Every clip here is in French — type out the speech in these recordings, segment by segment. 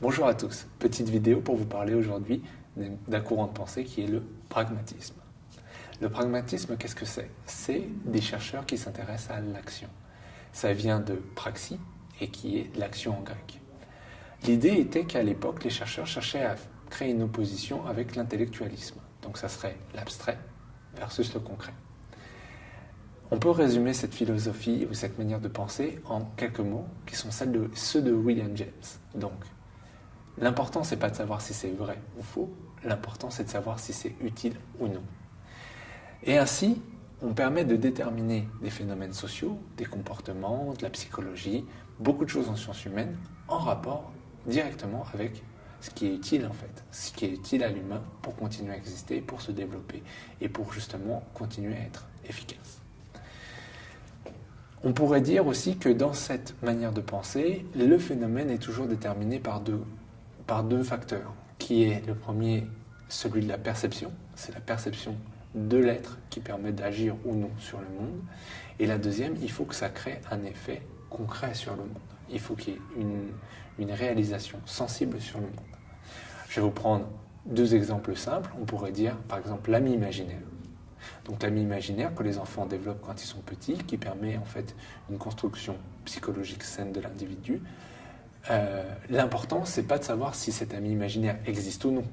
Bonjour à tous, petite vidéo pour vous parler aujourd'hui d'un courant de pensée qui est le pragmatisme. Le pragmatisme, qu'est-ce que c'est? C'est des chercheurs qui s'intéressent à l'action. Ça vient de praxis et qui est l'action en grec. L'idée était qu'à l'époque, les chercheurs cherchaient à créer une opposition avec l'intellectualisme. Donc ça serait l'abstrait versus le concret. On peut résumer cette philosophie ou cette manière de penser en quelques mots qui sont celles de, ceux de William James. L'important, c'est pas de savoir si c'est vrai ou faux, l'important, c'est de savoir si c'est utile ou non. Et ainsi, on permet de déterminer des phénomènes sociaux, des comportements, de la psychologie, beaucoup de choses en sciences humaines, en rapport directement avec ce qui est utile en fait, ce qui est utile à l'humain pour continuer à exister, pour se développer et pour justement continuer à être efficace. On pourrait dire aussi que dans cette manière de penser, le phénomène est toujours déterminé par deux, par deux facteurs, qui est le premier, celui de la perception, c'est la perception de l'être qui permet d'agir ou non sur le monde, et la deuxième, il faut que ça crée un effet concret sur le monde. Il faut qu'il y ait une, une réalisation sensible sur le monde. Je vais vous prendre deux exemples simples. On pourrait dire, par exemple, l'ami imaginaire. Donc l'ami imaginaire que les enfants développent quand ils sont petits, qui permet en fait une construction psychologique saine de l'individu. Euh, L'important, c'est pas de savoir si cet ami imaginaire existe ou non.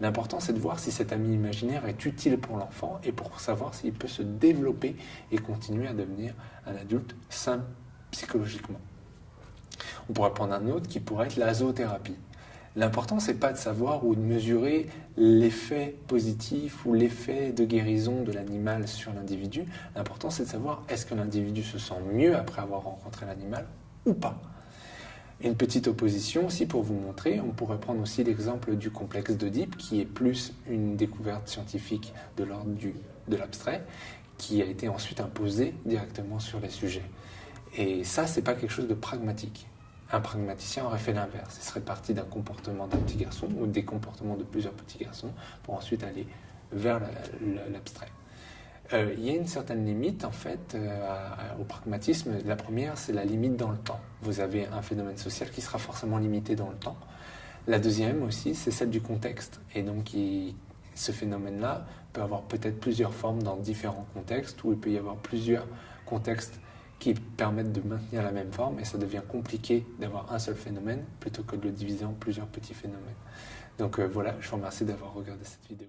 L'important, c'est de voir si cet ami imaginaire est utile pour l'enfant et pour savoir s'il peut se développer et continuer à devenir un adulte sain psychologiquement. On pourrait prendre un autre qui pourrait être la zoothérapie. L'important, c'est pas de savoir ou de mesurer l'effet positif ou l'effet de guérison de l'animal sur l'individu. L'important, c'est de savoir est-ce que l'individu se sent mieux après avoir rencontré l'animal ou pas. Une petite opposition aussi pour vous montrer, on pourrait prendre aussi l'exemple du complexe d'Oedipe qui est plus une découverte scientifique de l'ordre de l'abstrait qui a été ensuite imposée directement sur les sujets. Et ça, c'est pas quelque chose de pragmatique. Un pragmaticien aurait fait l'inverse. Il serait parti d'un comportement d'un petit garçon ou des comportements de plusieurs petits garçons pour ensuite aller vers l'abstrait. Euh, il y a une certaine limite en fait euh, au pragmatisme. La première, c'est la limite dans le temps. Vous avez un phénomène social qui sera forcément limité dans le temps. La deuxième aussi, c'est celle du contexte. Et donc, ce phénomène-là peut avoir peut-être plusieurs formes dans différents contextes, ou il peut y avoir plusieurs contextes qui permettent de maintenir la même forme et ça devient compliqué d'avoir un seul phénomène plutôt que de le diviser en plusieurs petits phénomènes. Donc euh, voilà, je vous remercie d'avoir regardé cette vidéo.